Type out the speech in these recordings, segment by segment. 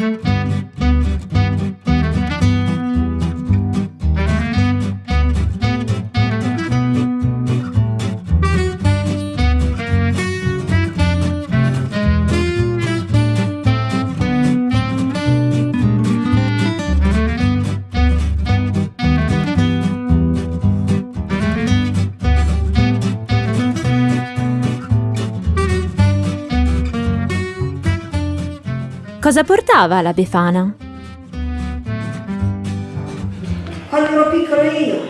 Música Cosa portava la Befana? Quando ero piccola io,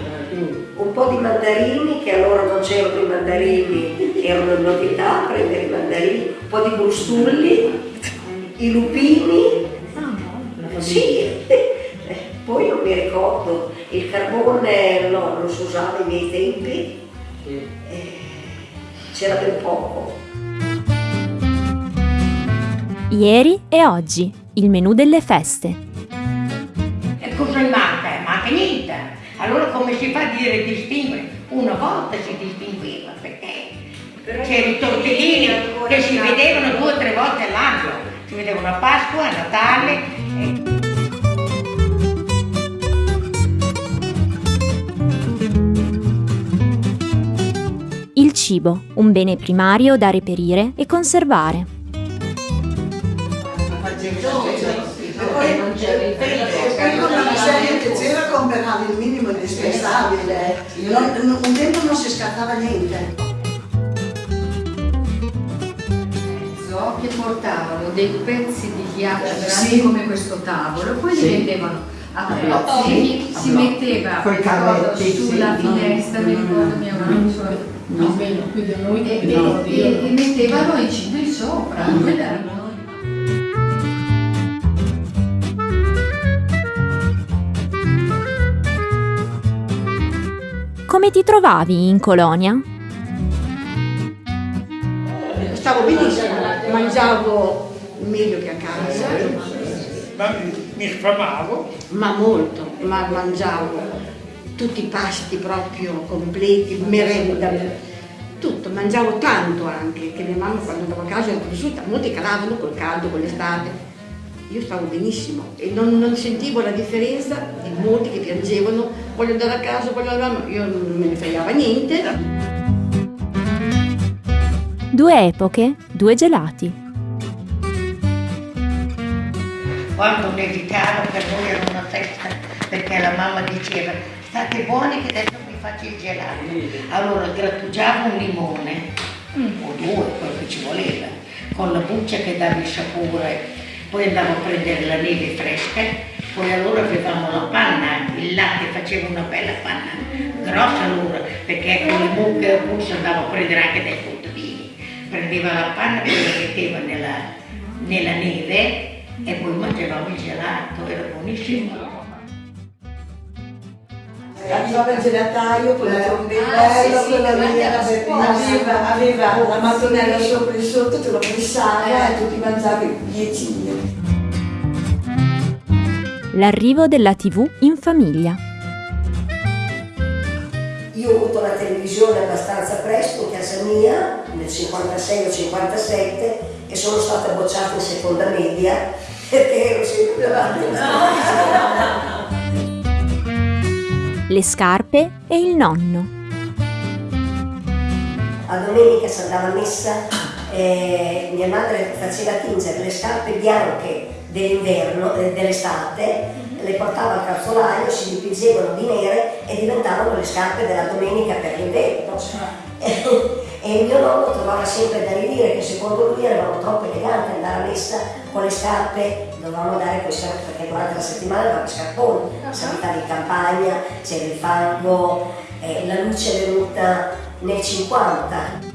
un po' di mandarini, che allora non c'erano i mandarini, erano una novità, prendere i mandarini, un po' di brustulli, i lupini, sì, poi non mi ricordo, il carbone no, non si usava ai miei tempi, eh, c'era ben poco. Ieri e oggi, il menù delle feste. E cosa manca? Manca niente. Allora come si fa a dire distinguere? Una volta si distingueva perché c'erano i tortellini che si vedevano due o tre volte all'anno. Si vedevano a Pasqua, a Natale. E... Il cibo, un bene primario da reperire e conservare. C'era comperavi il minimo indispensabile, non, un tempo non si scattava niente. che portavano dei pezzi di ghiaccio grandi Sì. come questo tavolo, poi li vendevano a pezzi, si no. metteva cavetti, sulla sì, finestra, mi ricordo mia mamma, sulla- Almeno qui da noi e, e- no, e- mettevano i cibi sopra, quella Come ti trovavi in colonia? Stavo benissimo, mangiavo meglio che a casa, Ma mi, sfamavo. ma molto, ma mangiavo tutti i pasti proprio completi, merenda, tutto, mangiavo tanto anche, che mia mamma quando andavo a casa era cresciuta, molti calavano col caldo, con l'estate. Io stavo benissimo e non, non sentivo la differenza di molti che piangevano, voglio andare a casa, voglio andare, a... io non me ne fregava niente. Due epoche, due gelati. Quando nevicava per noi era una festa perché la mamma diceva state buoni che adesso vi faccio il gelato. Allora grattugiavo un limone, o due, quello che ci voleva, con la buccia che dava il sapore, poi andavo a prendere la neve fresca, poi allora avevamo la panna, il latte faceva una bella panna, grossa allora, perché con le mucche a pulso andavo a prendere anche dai contadini. Prendeva la panna, poi la metteva nella, nella neve e poi mangiavamo il gelato, era buonissimo. Arrivava il gelataio con la trombetta, Ah, sì, sì, davanti aveva, aveva la mattonella sopra e sotto, te lo pressava e tu ti mangiavi 10 lire. L'arrivo della TV in famiglia. Io ho avuto la televisione abbastanza presto in casa mia, nel 56 o 57, e sono stata bocciata in seconda media perché ero sempre più avanti. Le scarpe e il nonno. A domenica si andava a messa, eh, mia madre faceva tingere le scarpe bianche dell'inverno, eh, dell'estate, le portava al calzolaio, si dipingevano di nere e diventavano le scarpe della domenica per l'inverno. E il mio nonno trovava sempre da ridire che secondo lui eravamo troppo eleganti andare a messa con le scarpe, dovevamo dare queste perché durante la settimana avevamo i scarponi, si abitava in campagna, c'era il fango, eh, la luce è venuta nel 50.